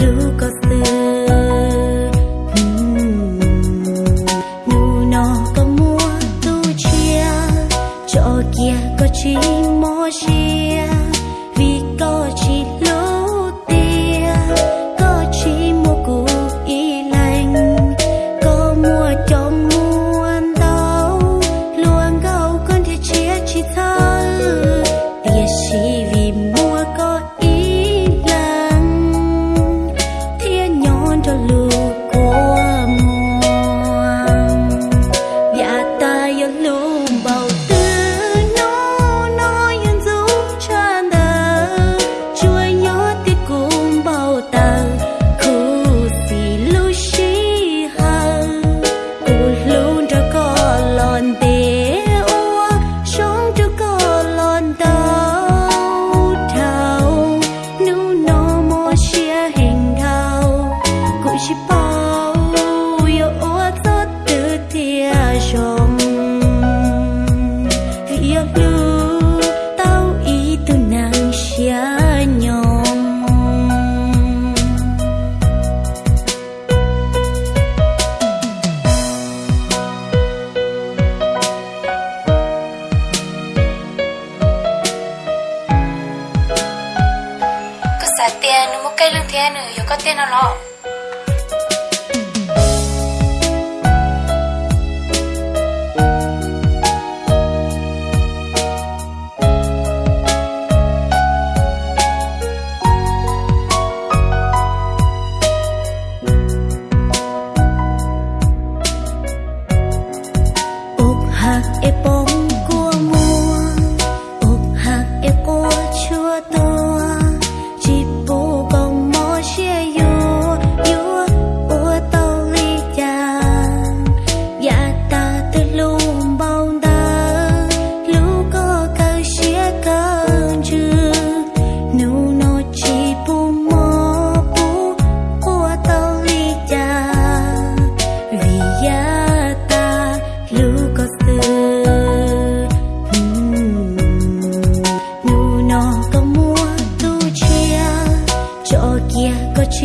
lưu có sương, nu nò có mua tu chiê, trò kia có chi mô chi. Tiền một cây lương tiền nữa ừ, có tiền nào lọ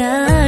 야.